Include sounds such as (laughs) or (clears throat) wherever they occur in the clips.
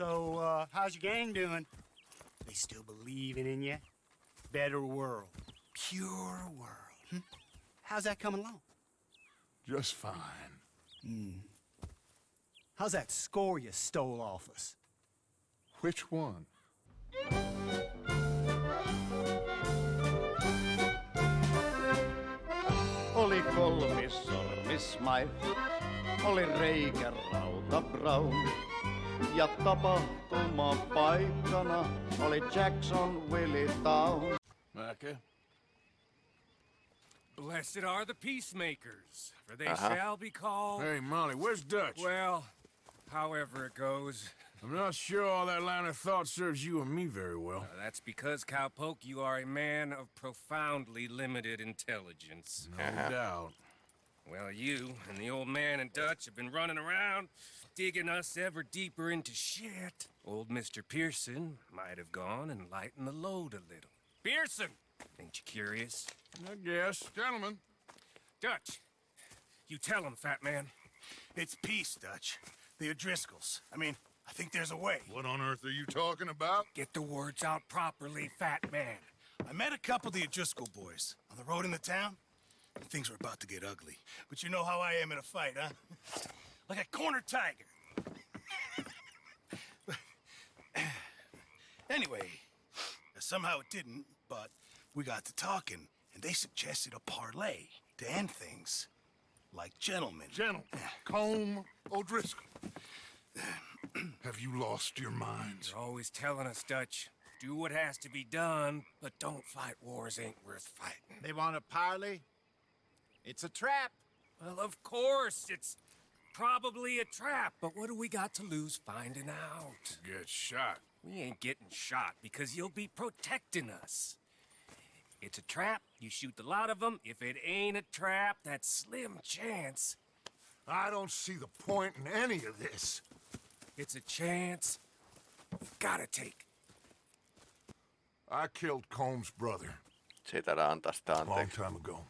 So, uh, how's your gang doing? They still believing in you? Better world. Pure world. Hmm? How's that coming along? Just fine. How's that score you stole off us? Which one? Oli kolmis sormismaito, oli reikä Rauta Brown. Ja tapahtuma paikkana oli Jackson Willie Town. Micah? Blessed are the peacemakers, for they Uh-huh. shall be called. Hey, Molly, where's Dutch? Well, however it goes. I'm not sure all that line of thought serves you and me very well. Uh, that's because, Cowpoke, you are a man of profoundly limited intelligence. No doubt. Well, you and the old man and Dutch have been running around, digging us ever deeper into shit. Old Mr. Pearson might have gone and lightened the load a little. Pearson! Ain't you curious? I guess. Gentlemen. Dutch, you tell him, fat man. It's peace, Dutch. The O'Driscolls. I mean, I think there's a way. What on earth are you talking about? Get the words out properly, fat man. I met a couple of the O'Driscoll boys on the road in the town. and Things were about to get ugly. But you know how I am in a fight, huh? (laughs) Like a corner tiger. anyway, somehow it didn't, but we got to talking, and they suggested a parlay to end things. Like gentlemen. Gentlemen, Colm O'Driscoll. Have you lost your minds? You're always telling us, Dutch. Do what has to be done, but don't fight wars ain't worth fighting. They want a parley? It's a trap. Well, of course, it's probably a trap, but what do we got to lose finding out? Get shot. We ain't getting shot because you'll be protecting us. It's a trap, you shoot the lot of them. If it ain't a trap, that's slim chance. I don't see the point in any of this. It's a chance you've gotta take. I killed Colm's brother Se ei antaa sitä a long time ago.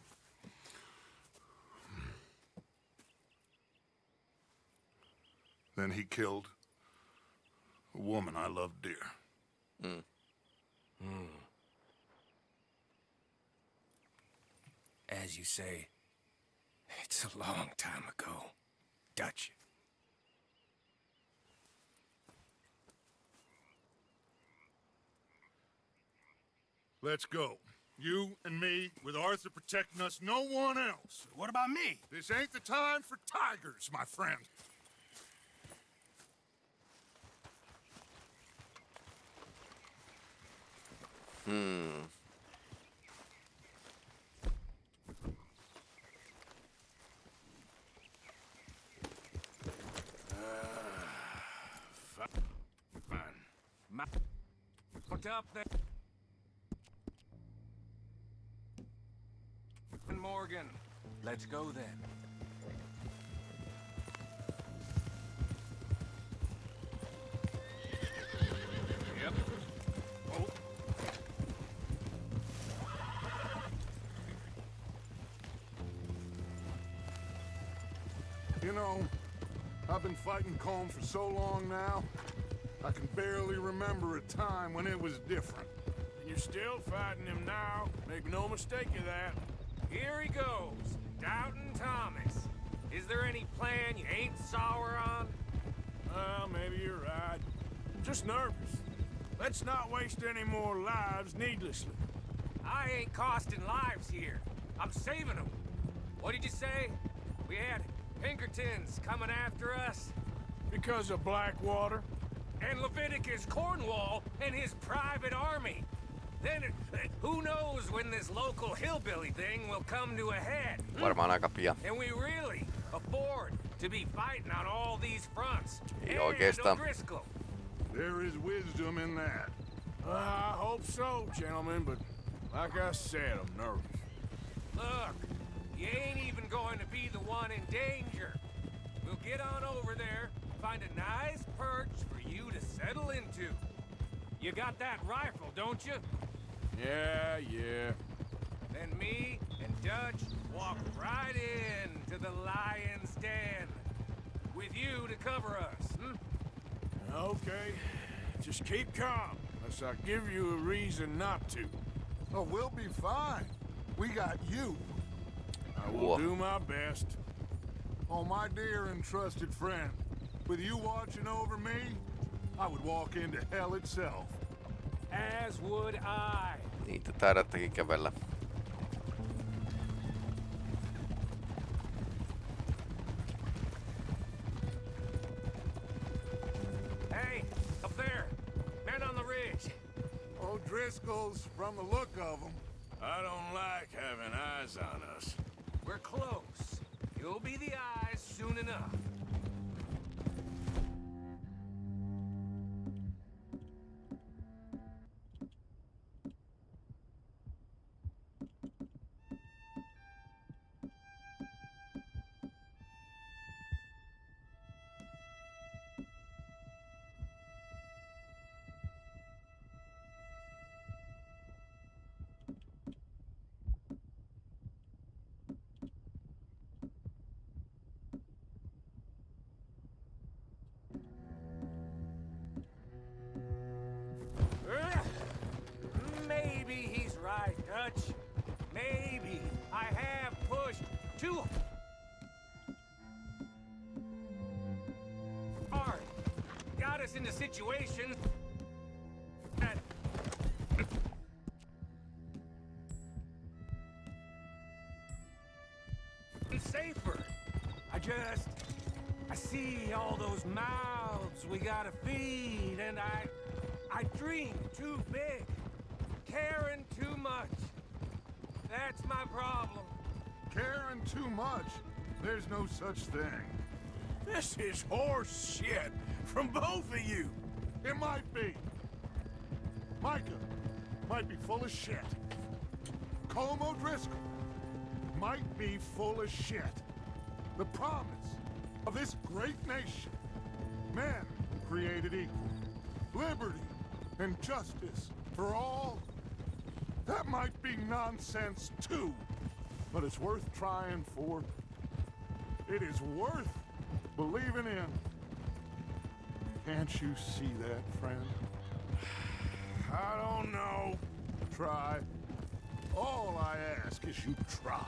Then he killed a woman I loved dear. Hmm. Hmm. As you say, it's a long time ago. Dutch. Let's go. You and me, with Arthur protecting us, no one else. What about me? This ain't the time for tigers, my friend. Hmm. Put up there. Morgan. Let's go then. Know, I've been fighting Colm for so long now, I can barely remember a time when it was different. And you're still fighting him now. Make no mistake of that. Here he goes. Doubting Thomas. Is there any plan you ain't sour on? Well, maybe you're right. I'm just nervous. Let's not waste any more lives needlessly. I ain't costing lives here. I'm saving them. What did you say? We had Pinkertons coming after us? Because of Blackwater? And Leviticus Cornwall and his private army. Then, who knows when this local hillbilly thing will come to a head? hmm? Varmaan aika pian. Can we really afford to be fighting on all these fronts? Ei And oikeastaan. O'Driscoll. There is wisdom in that. Uh, I hope so, gentlemen, but like I said, I'm nervous. Look, you ain't even going to be the one in danger. We'll get on over there, find a nice perch for you to settle into. You got that rifle, don't you? Yeah, yeah. Then me and Dutch walk right in to the lion's den. With you to cover us, hmm? Okay. Just keep calm, unless I give you a reason not to. Oh, we'll be fine. We got you. I will Whoa. do my best. Oh, my dear and trusted friend. With you watching over me, I would walk into hell itself. As would I. Niitä taidattakin kävellä. Hey, up there. Men on the ridge. O'Driscoll's, from the look of them. I don't like having eyes on us. We're close. You'll be the eyes soon enough. Too hard. Got us into situations that safer. I just I see all those mouths we gotta feed, and I I dream too big, caring too much. That's my problem. Caring too much. There's no such thing. This is horse shit from both of you. It might be. Micah might be full of shit. Colm O'Driscoll might be full of shit. The promise of this great nation. Men created equal. Liberty and justice for all. That might be nonsense too. But it's worth trying for. It is worth believing in. Can't you see that, friend? (sighs) I don't know. Try. All I ask is you try.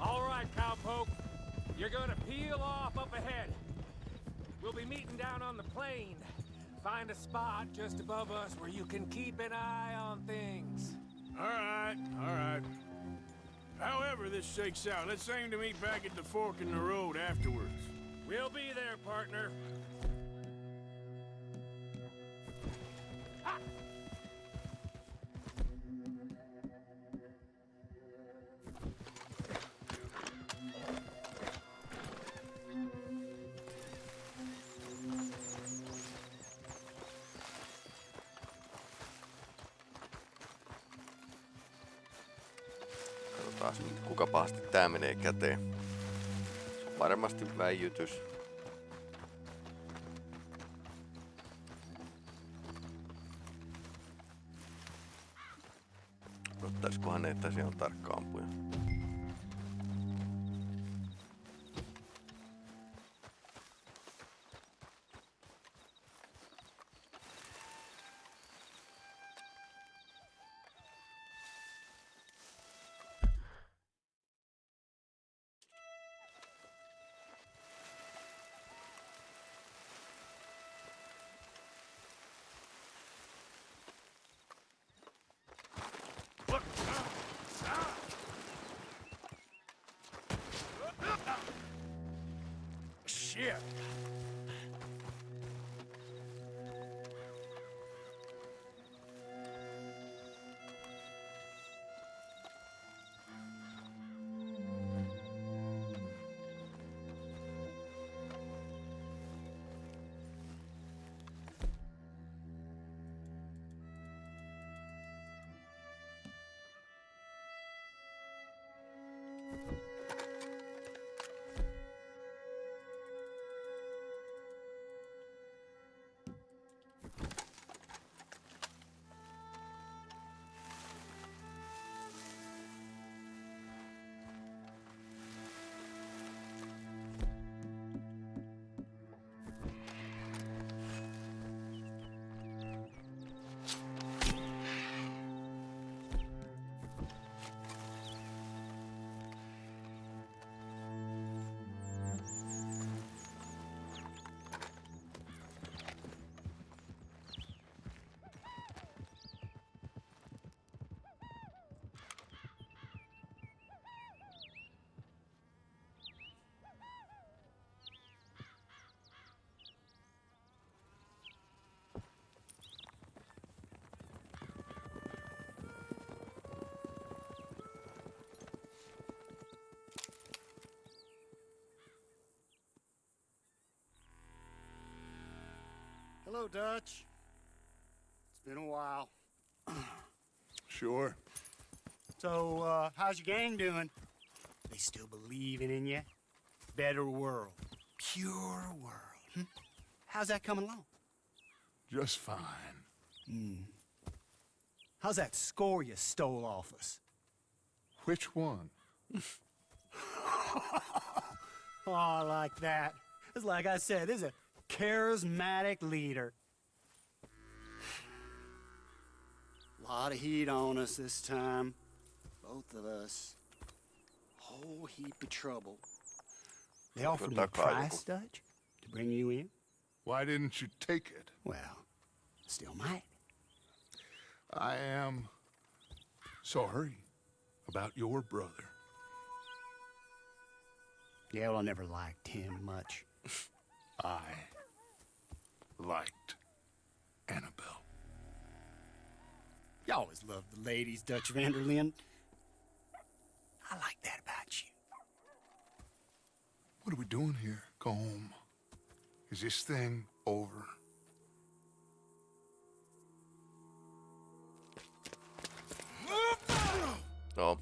All right, cowpoke. You're gonna peel off up ahead. We'll be meeting down on the plain. Find a spot just above us where you can keep an eye on things. All right, all right. However this shakes out, let's aim to meet back at the fork in the road afterwards. We'll be there, partner. Nyt, kuka pahasti tää menee käteen. Se on varmasti väijytys. Ottaiskohan ne, että siellä on tarkka Hello, Dutch. It's been a while. (clears throat) Sure. So, uh, how's your gang doing? They still believing in you? Better world. Pure world. Hmm? How's that coming along? Just fine. Hmm. How's that score you stole off us? Which one? (laughs) Oh, I like that. It's like I said, this is a charismatic leader. A Lot of heat on us this time. Both of us. Whole heap of trouble. They offered me a price, Dutch, to bring you in. Why didn't you take it? Well, still might. I am sorry about your brother. Yeah, well, I never liked him much. (laughs) I liked Annabelle. You always loved the ladies, Dutch van der Linde. I like that about you. What are we doing here? Go home. Is this thing over? Joo.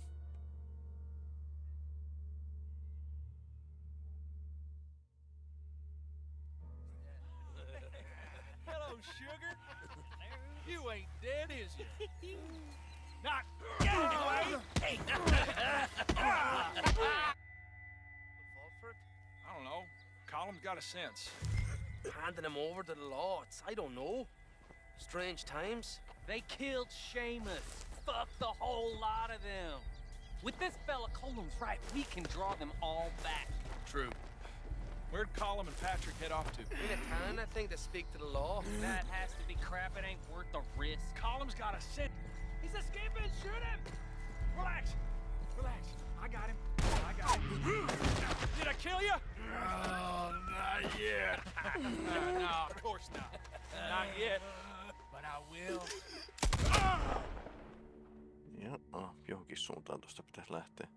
Not yet, anyway. Hey. I don't know. Colm's got a sense. Handing him over to the law. It's, I don't know. Strange times. They killed Seamus. Fuck the whole lot of them. With this fella Colm's right, we can draw them all back. True. Where'd Colum and Patrick head off to? In a town, I think, to speak to the law. That has to be crap. It ain't worth the risk. Colm's got a scent. He's escaping. Shoot him. Relax. Relax. I got him. I got him. Did I kill you? Oh, not yet. no, (laughs) no, of course not. Not yet. But I will. Ja, ah, johonkin suuntaan tuosta pitäisi lähteä.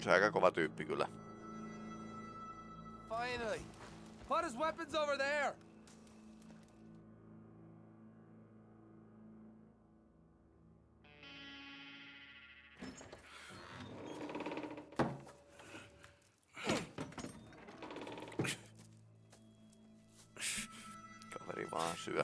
Olisi aika kova tyyppi kyllä. Finally. Put his weapons over there. Kaveri vaan syö.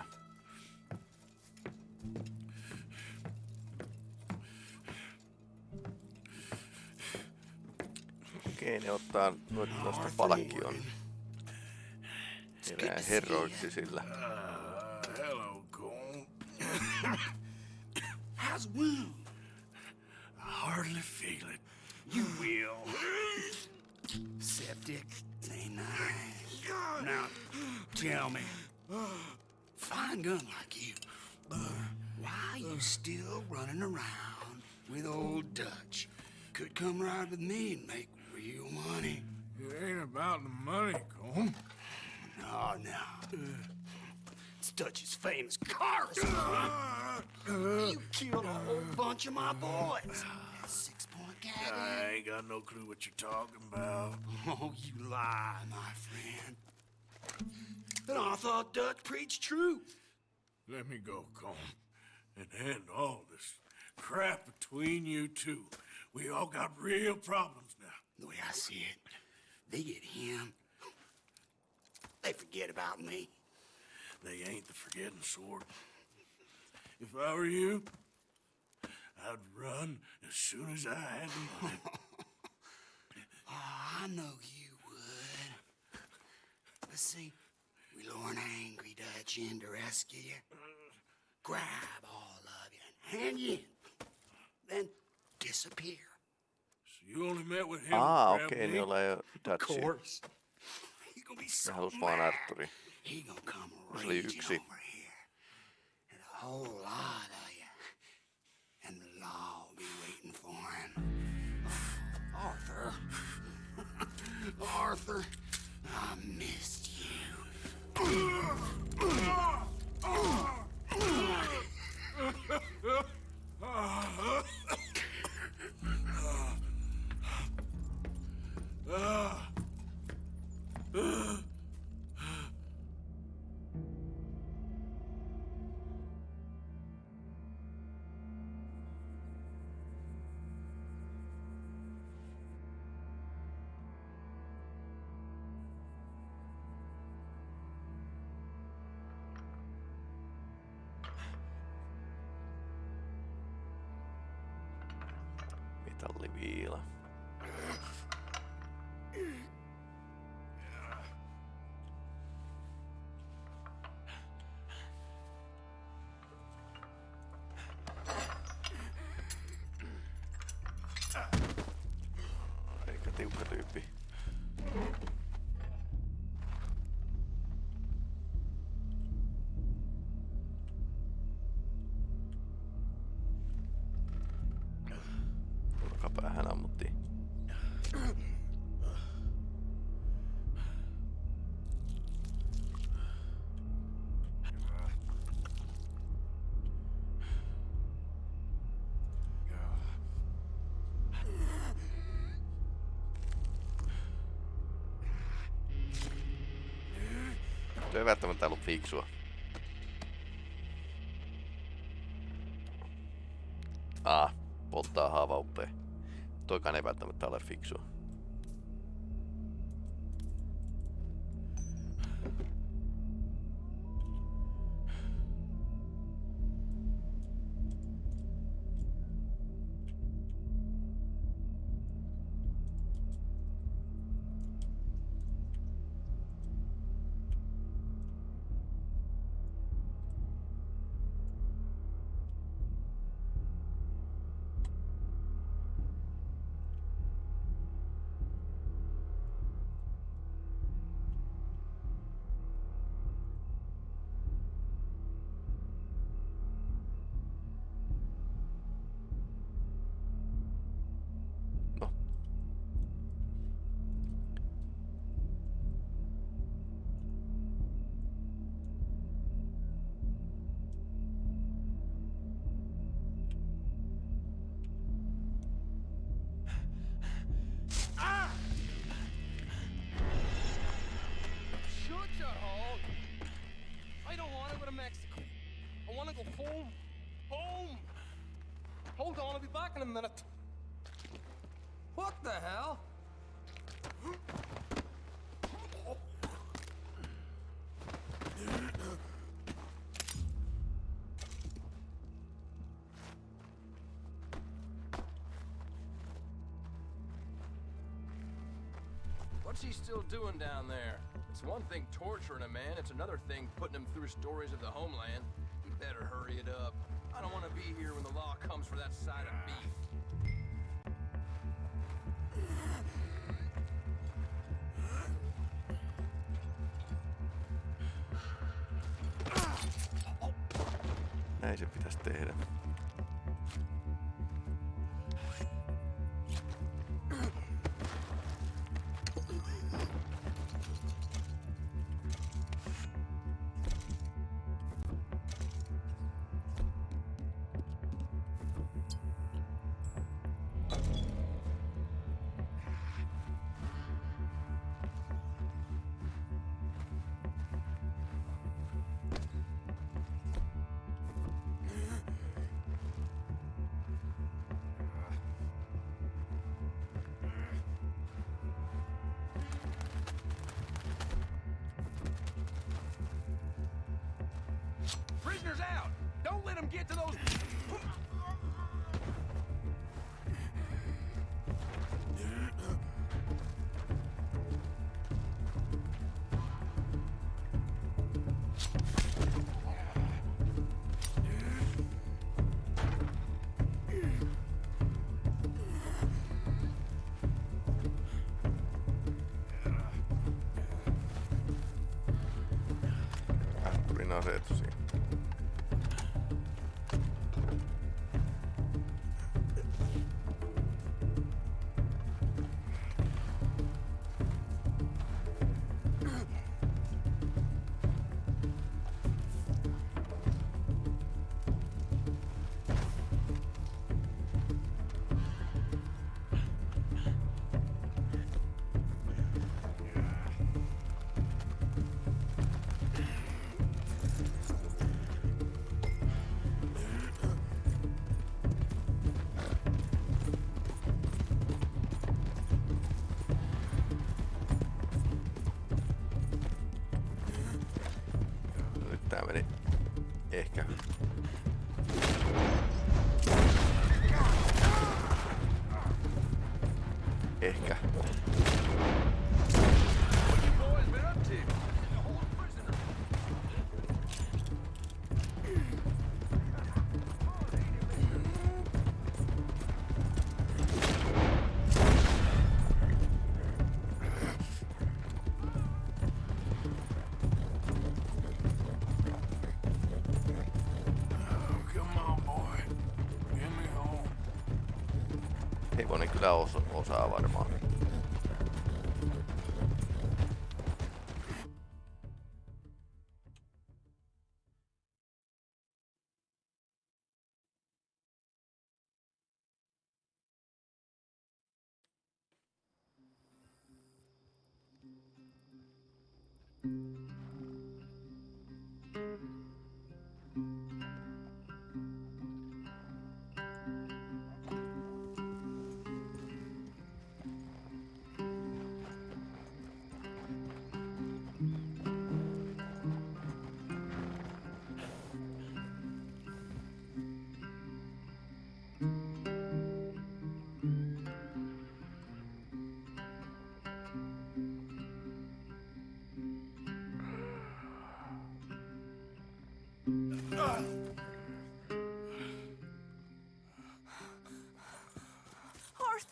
Okei, ne ottaa noita tuosta palkkion. Herää herroiksi sillä. Uh, hello, Cole. How's wound? I hardly feel it. You will. Septic. Ain't nice. Now, tell me. Fine gun like you. Why you still running around with old Dutch? Could come right with me and make real money. It ain't about the money, Colm. No, no. It's Dutch's famous cars. (laughs) Uh, uh, you killed a whole uh, bunch of my boys. Six point gag. I ain't got no clue what you're talking about. Oh, you lie, my friend. And I thought Dutch preached truth. Let me go, Colm, and end all this crap between you two. We all got real problems. The way I see it, they get him. They forget about me. They ain't the forgetting sort. If I were you, I'd run as soon as I had the (laughs) money. Oh, I know you would. But see, we lure an angry Dutch in to rescue you. Grab all of you and hand you in. Then disappear. You only met with him. Ah, ok, Nylä Course. He's gonna be so Halusi vaan Arturi. He gonna come Over here. And a whole lot of you. And the law will be waiting for him. (sighs) Arthur. (laughs) Arthur. I miss Metalliviila. Aika Se ei välttämättä ollut fiksua. Ah, polttaa haavauppeen. Toikaan ei välttämättä ole fiksua. What the hell? What's he still doing down there? It's one thing torturing a man, it's another thing putting him through stories of the homeland. He better hurry it up. I don't want to be here when the law comes for that side of beef. Näin retos. sitä osa, osaa varmaan.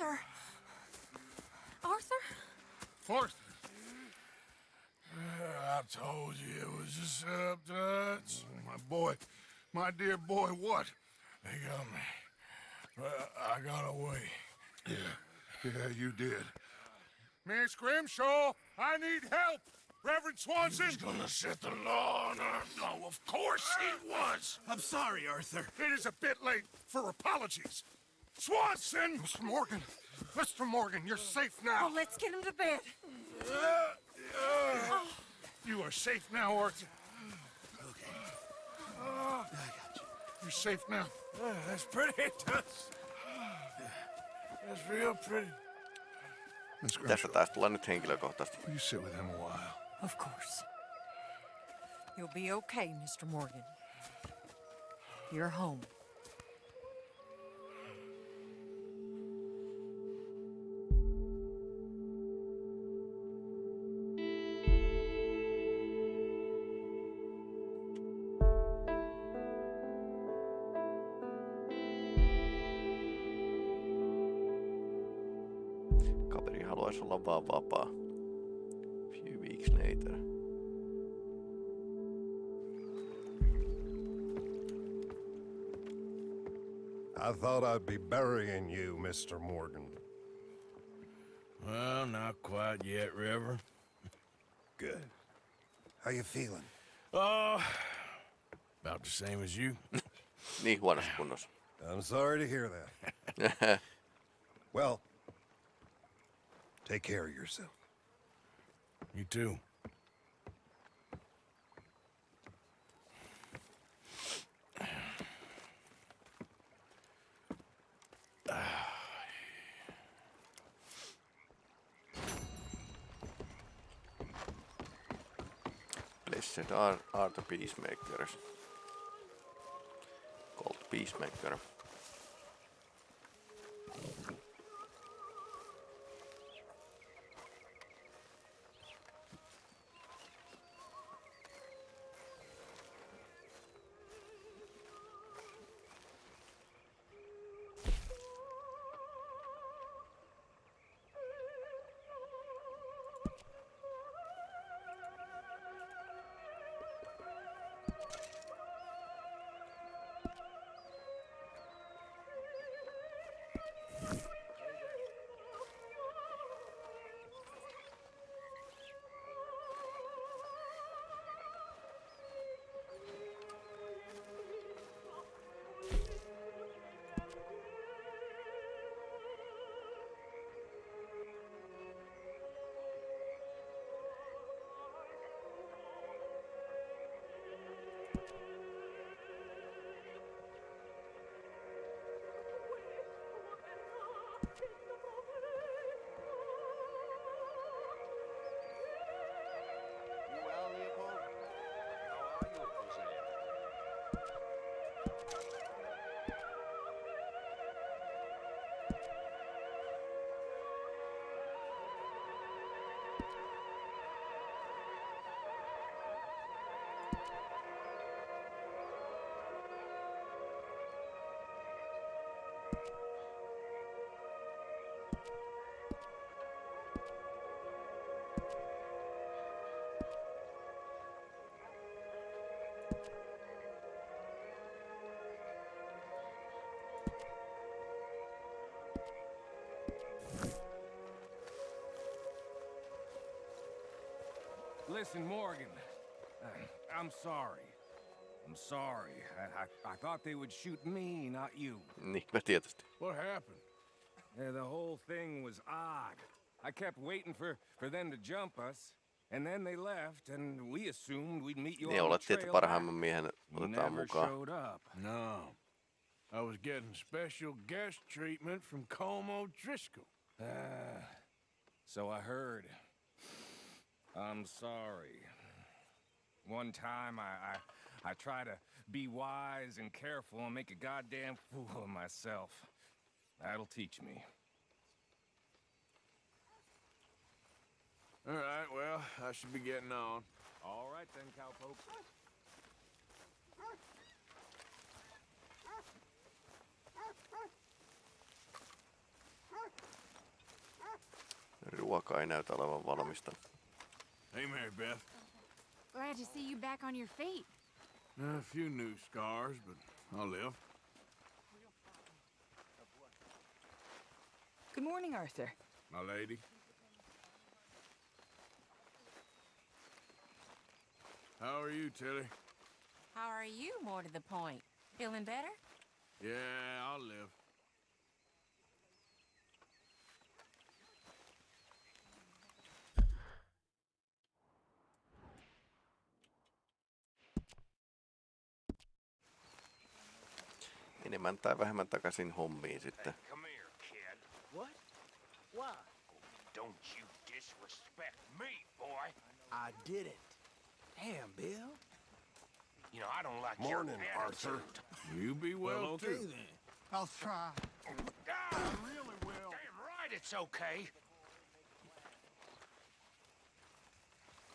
Arthur! Arthur? Arthur. Uh, I told you it was a setup, Dutch. My boy, my dear boy, what? They got me. But I got away. Yeah, yeah, you did. Miss Grimshaw, I need help. Reverend Swanson. He's gonna set the law on our... No, of course he was. I'm sorry, Arthur. It is a bit late for apologies. Swanson! Mr. Morgan, Mr. Morgan, you're safe now. Oh, let's get him to bed. Uh, uh, you are safe now, Arthur. Okay. Uh, I got you. You're safe now. that's pretty, Tuts. That's real pretty. Miss Tässä Grimshaw, taisi tulla nyt henkilökohtaisesti. will you sit with him a while? Of course. You'll be okay, Mr. Morgan. You're home. Haluaisi olla vaan. Few weeks later. I thought I'd be burying you, Mr. Morgan. Well, not quite yet, River. Good. How you feeling? Oh, about the same as you. Niin huonossa. I'm sorry to hear that. (laughs) well, take care of yourself. You too. Blessed are, are the peacemakers. Called peacemaker. you Listen, Morgan. uh, I'm sorry. I'm sorry. I, I, I thought they would shoot me, not you. Niinpä tietysti. What happened? Yeah, the whole thing was odd. I kept waiting for, for them to jump us, and then they left, and we assumed we'd meet you Niin on the olettiin, että trail parhaimman back. miehen You otetaan never mukaan. showed up. No. I was getting special guest treatment from Colm O'Driscoll. Ah, so I heard. I'm sorry. One time I, I I try to be wise and careful and make a goddamn fool of myself. That'll teach me. All right, well, I should be getting on. All right then, cowpoke. Ruoka ei näytä olevan valmista. Hey, Mary Beth. Glad to see you back on your feet. A few new scars, but I'll live. Good morning, Arthur. My lady. How are you, Tilly? How are you, more to the point? Feeling better? Yeah, I'll live. Enemmän tai vähemmän takaisin hommiin sitten. Come here, kid. What? Why? Don't you disrespect me, boy. I did it. Damn, Bill. You know, I don't like Morning, your Arthur. You be well, Well, okay too. then. I'll try. Ah, really will. Damn right it's okay.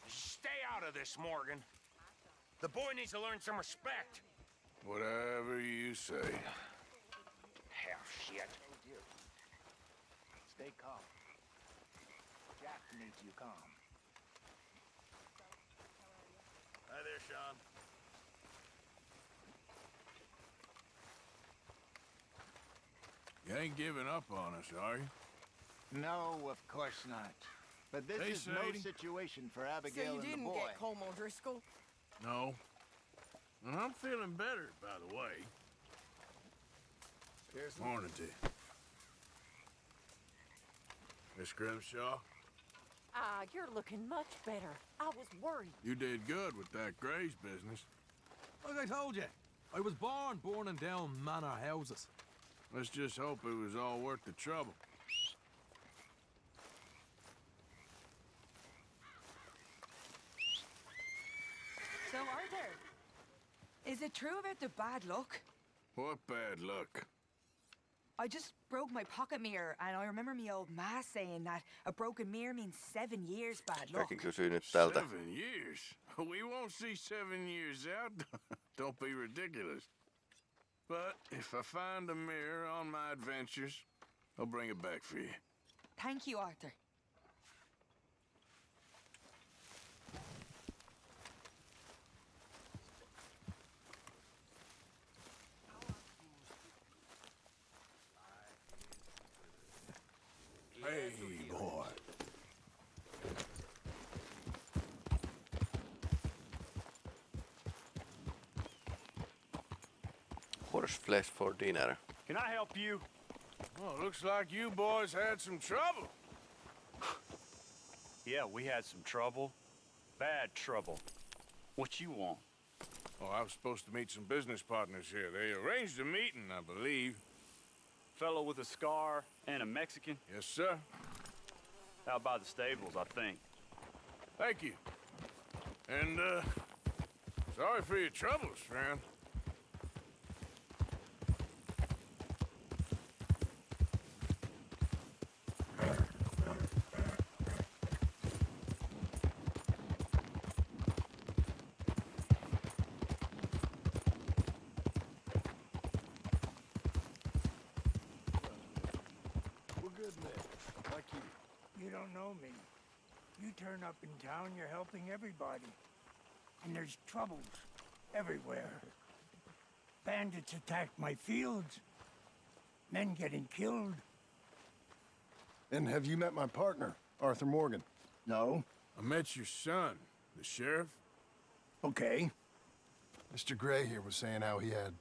Stay out of this, Morgan. The boy needs to learn some respect. Whatever you say. Half shit. Stay calm. Jack needs you calm. Hi there, Sean. You ain't giving up on us, are you? No, of course not. But this Hey, is no situation for So Abigail you and the didn't get Colm O'Driscoll? No. And I'm feeling better, by the way. Morning to you. Miss Grimshaw, Ah, you're looking much better. I was worried. you did good with that Grays business. Like I told you, I was born burning down manor houses. Let's just hope it was all worth the trouble. So, Arthur, is it true about the bad luck? What bad luck. I just broke my pocket mirror, and I remember me old ma saying that a broken mirror means seven years bad luck. Säkin kysyy nyt tältä. Seven years? We won't see seven years out. (laughs) Don't be ridiculous. But if I find a mirror on my adventures, I'll bring it back for you. Thank you, Arthur. Hey, boy. Horse flesh for dinner. Can I help you? Well, looks like you boys had some trouble. Yeah, we had some trouble. Bad trouble. What you want? Oh, I was supposed to meet some business partners here. They arranged a meeting, I believe. Fellow with a scar and a Mexican? Yes, sir. Out by the stables, I think. Thank you. And, uh, sorry for your troubles, friend. turn up in town, you're helping everybody. And there's troubles everywhere. Bandits attacked my fields. Men getting killed. And have you met my partner, Arthur Morgan? No. I met your son, the sheriff. Okay. Mr. Gray here was saying how he had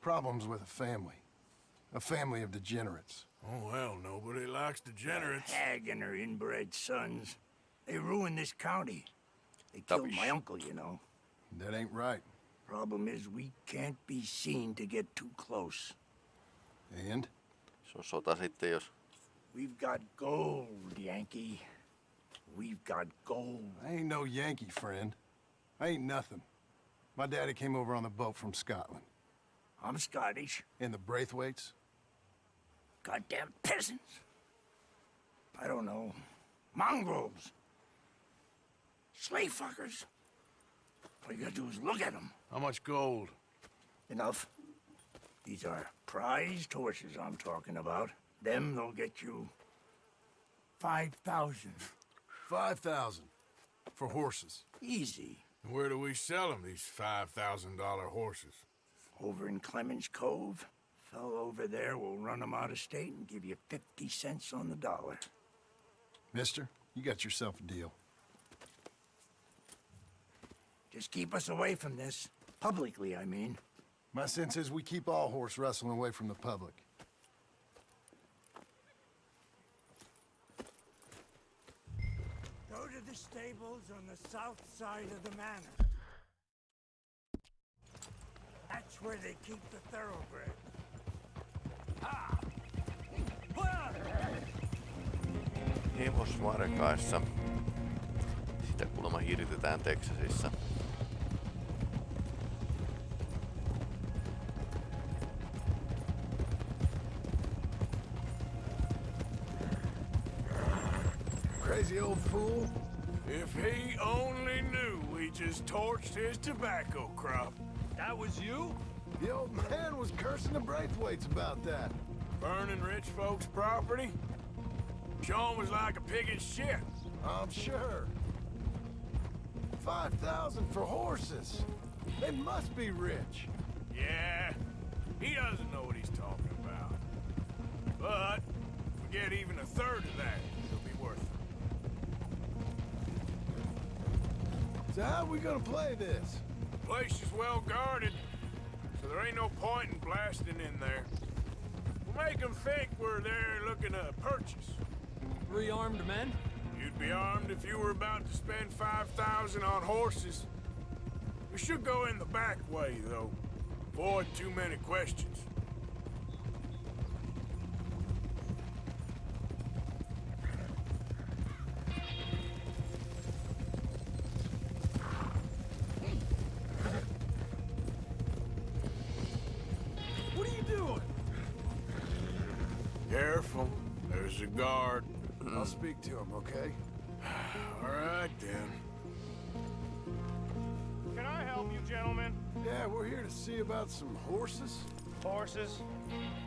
problems with a family. A family of degenerates. Oh, well, nobody likes degenerates. Hag and her inbred sons. They ruined this county. They killed my uncle, you know. That ain't right. Problem is, we can't be seen to get too close. And? Se on sota sitten, jos... We've got gold, Yankee. We've got gold. I ain't no Yankee, friend. I ain't nothing. My daddy came over on the boat from Scotland. I'm Scottish. And the Braithwaites? Goddamn peasants. I don't know. Mongrels. Slave fuckers. All you gotta do is look at them. How much gold? Enough. These are prized horses I'm talking about. Them, they'll get you... 5,000. 5,000. For horses. Easy. Where do we sell them, these $5,000 horses? Over in Clemens Cove. Fellow over there will run them out of state and give you 50 cents on the dollar. Mister, you got yourself a deal. Just keep us away from this. Publicly, I mean. My sense is we keep all horse wrestling away from the public. Go to the stables on the south side of the manor. That's where they keep the thoroughbred. Hevosvarkaissa. Sitä kuulemma hirtetään Texasissa. Crazy old fool. If he only knew we just torched his tobacco crop. That was you? The old man was cursing the Braithwaites about that. Burning rich folks' property? Sean was like a pig in shit. I'm sure. 5,000 for horses. They must be rich. Yeah, he doesn't know what he's talking about. But, forget even a third of that, So how we gonna play this? The place is well guarded, so there ain't no point in blasting in there. We'll make them think we're there looking to purchase. Rearmed men? You'd be armed if you were about to spend 5,000 on horses. We should go in the back way, though. Avoid too many questions. Speak to him, okay? (sighs) All right, then. Can I help you, gentlemen? Yeah, we're here to see about some horses. Horses?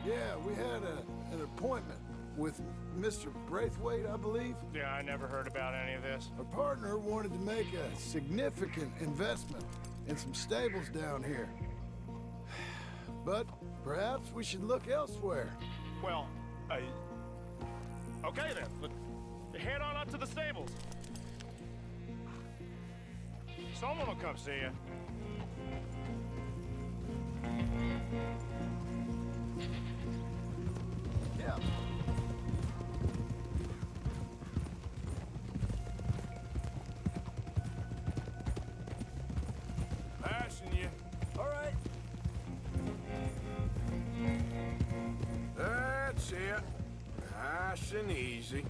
Yeah, we had a, an appointment with Mr. Braithwaite, I believe. Yeah, I never heard about any of this. Our partner wanted to make a significant investment in some stables down here. (sighs) But perhaps we should look elsewhere. Well, I... Okay then, but head on up to the stables. Someone will come see you. Yeah. Passing you. All right. That's it. Nice and easy.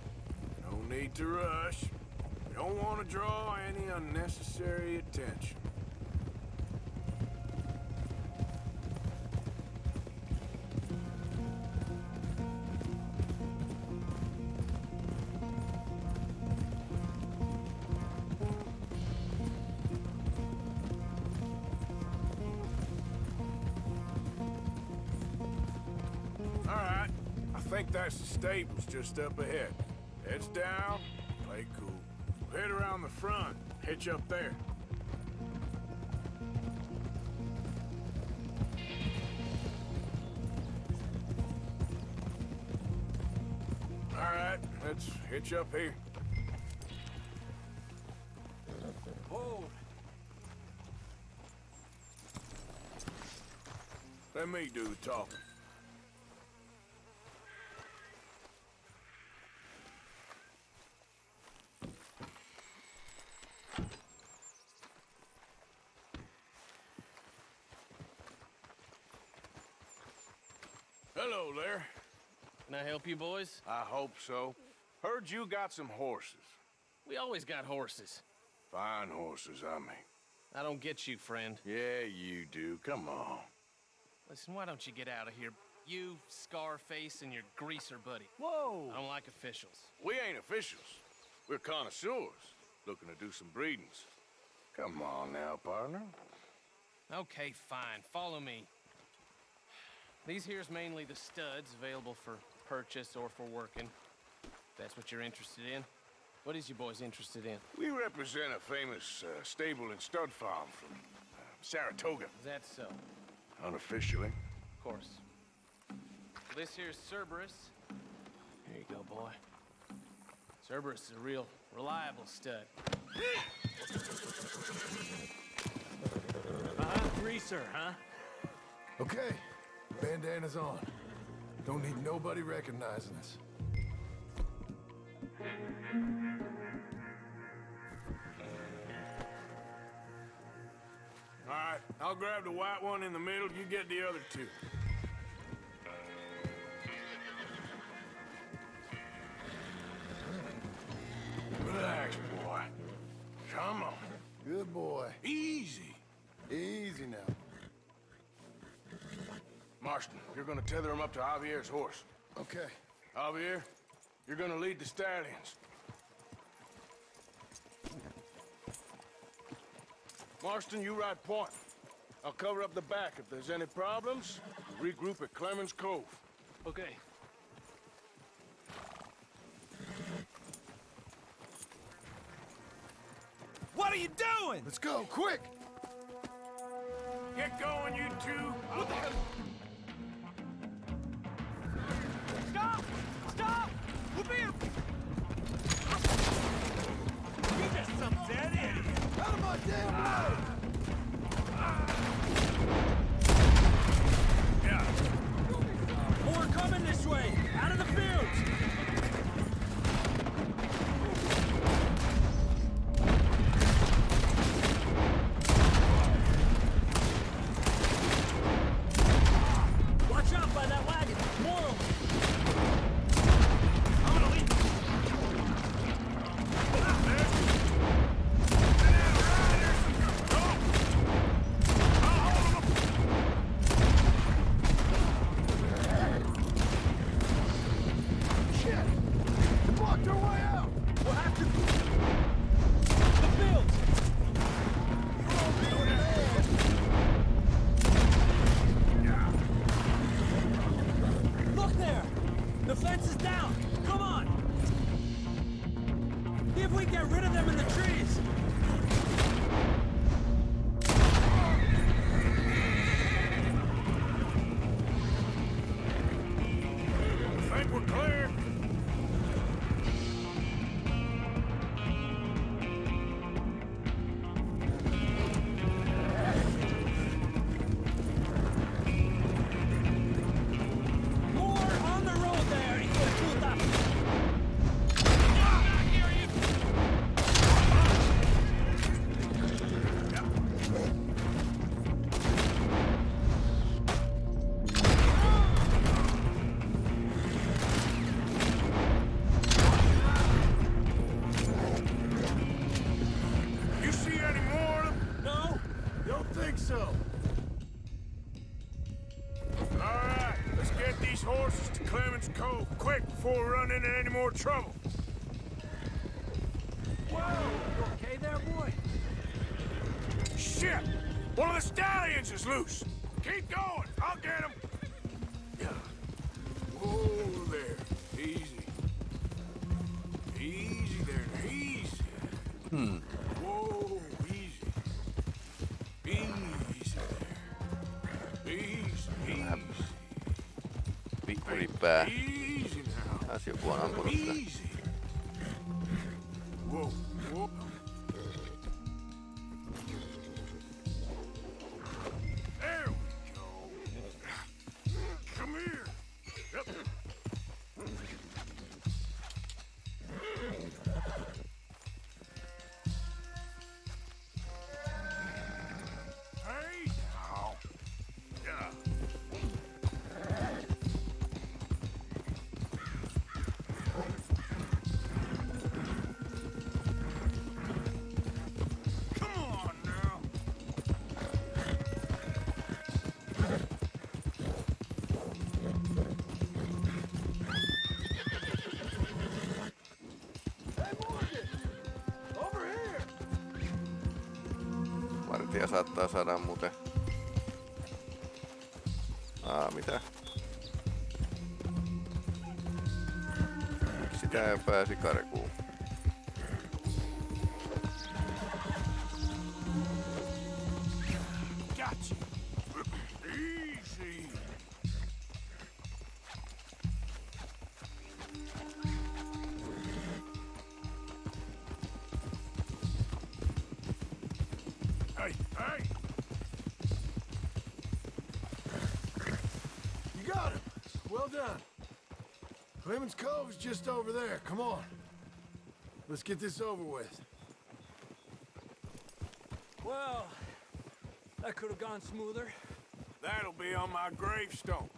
Need to rush. We don't want to draw any unnecessary attention. All right. I think that's the stables just up ahead. Heads down, play cool. head around the front. Hitch up there. All right, let's hitch up here. Hold. Let me do the talking. Hello there. Can I help you boys? I hope so. Heard you got some horses. We always got horses. Fine horses, I mean. I don't get you, friend. Yeah, you do. Come on. Listen, why don't you get out of here? You, Scarface, and your greaser buddy. Whoa! I don't like officials. We ain't officials. We're connoisseurs, looking to do some breedings. Come on now, partner. Okay, fine. Follow me. These here's mainly the studs available for purchase or for working. If that's what you're interested in. What is you boys interested in? We represent a famous uh, stable and stud farm from uh, Saratoga. Is that so? Unofficially. Of course. This here's Cerberus. Here you go, boy. Cerberus is a real reliable stud. Uh-huh, greaser, huh? Okay, bandana's on. Don't need nobody recognizing us. All right, I'll grab the white one in the middle. You get the other two. Relax, boy. Come on. Good boy. Easy. Easy now. Marston, you're gonna tether him up to Javier's horse. Okay. Javier, you're gonna lead the stallions. Marston, you ride point. I'll cover up the back. If there's any problems, regroup at Clemens Cove. Okay. What are you doing? Let's go, quick! Get going, you two. What the hell? Out of my damn way! Yeah. More coming this way! Out of the fields! If we get rid of them in the trees! Easy now. Taas joku on ampunut sitä. Easy. Whoa, saattaa saada muuten... Aa, mitä? Sitä pääsi karkuun. Done. Clemens Cove's just over there. Come on. Let's get this over with. Well, that could have gone smoother. That'll be on my gravestone.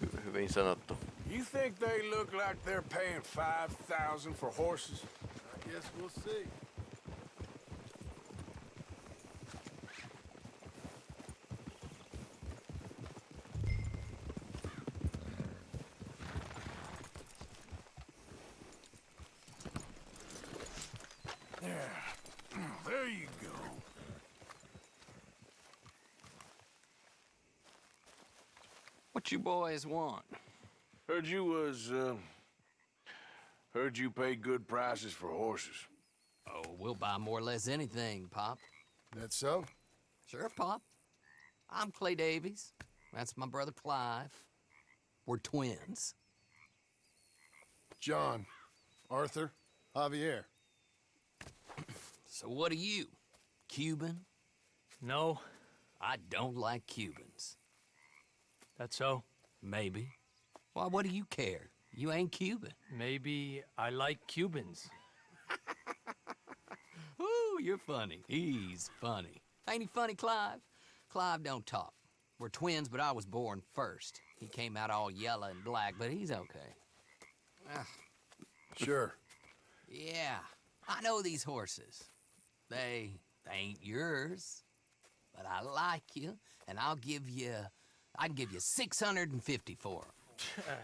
Hy- hyvin sanottu. You think they look like they're paying 5000 for horses? I guess we'll see. There. There you go. What you boys want? Heard you was, uh... Heard you pay good prices for horses. Oh, we'll buy more or less anything, Pop. That so? Sure, Pop. I'm Clay Davies. That's my brother Clive. We're twins. John, Arthur, Javier. So what are you? Cuban? No. I don't like Cubans. That so? Maybe. Why, what do you care? You ain't Cuban. Maybe I like Cubans. (laughs) Ooh, you're funny. He's funny. Ain't he funny, Clive? Clive don't talk. We're twins, but I was born first. He came out all yellow and black, but he's okay. Ah, Sure. (laughs) yeah, I know these horses. They, they ain't yours, but I like you, and I'll give you, I can give you 650 for 'em.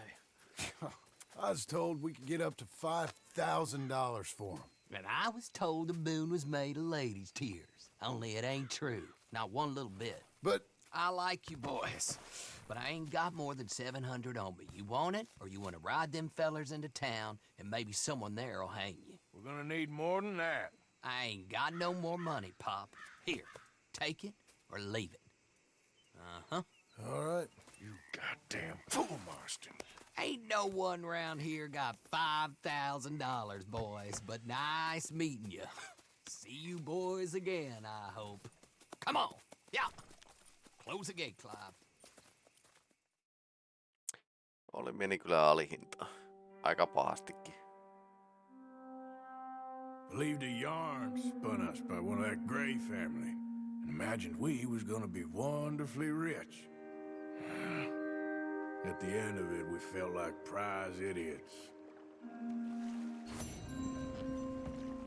(laughs) I was told we could get up to $5,000 for them. And I was told the moon was made of ladies' tears. Only it ain't true. Not one little bit. But I like you boys, but I ain't got more than 700 on me. You want it, or you want to ride them fellers into town, and maybe someone there'll hang you. We're gonna need more than that. I ain't got no more money, Pop. Here, take it or leave it. Uh-huh. All right. You goddamn fool, Marston. Ain't no one round here got $5,000, boys, but nice meeting you. (laughs) See you boys again, I hope. Come on. Yeah. Close the gate, Clive. Oli meni kyllä alihinta. Aika pahastikin. Believed a yarn spun us by one of that Gray family and imagined we was gonna be wonderfully rich. At the end of it, we felt like prize idiots.